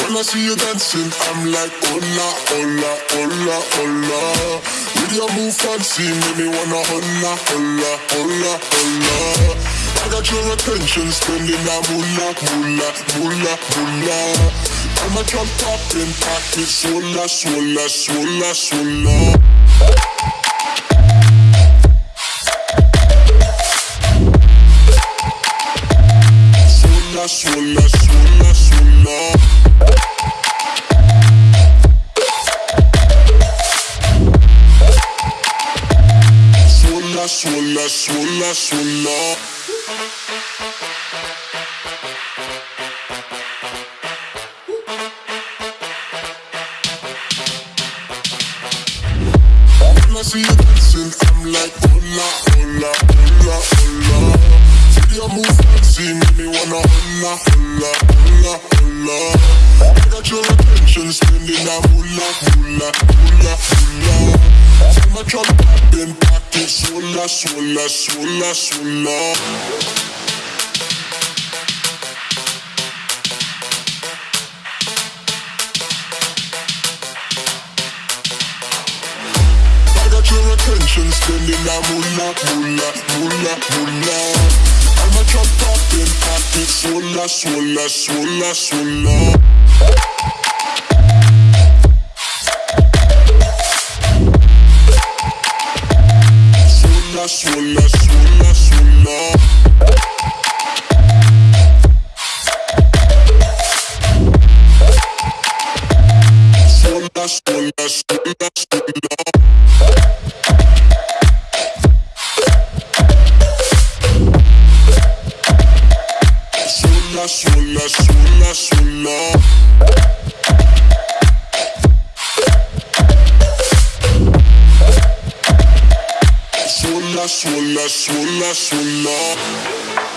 I see you dancing, I'm like hola, hola, hola, hola. With your move fancy, make me wanna hola, hola, hola, hola. I got your attention, spending that moolah, moolah, moolah, moolah. I'm a jump popping, pocket, swola, swola, swola, swola. Swola, swola, swola, Swola, swola, swola. When I see you dancing, I'm like hola, hola, hola, hola. See your move fancy, make me wanna hola, hola, hola, hola. I got your attention, spending that moolah, moolah, moolah, moolah. See my drum popping, pocket, swola, swola, swola, swola. I got your attention, spending that moolah, moolah, moolah, moolah. I'm a drop popping, pocket, swola, swola, swola, swola. Swola, swola, swola, swola. Swola, swola, swola, swola. Swola, swola, swola, swola. swolla, swolla, swolla.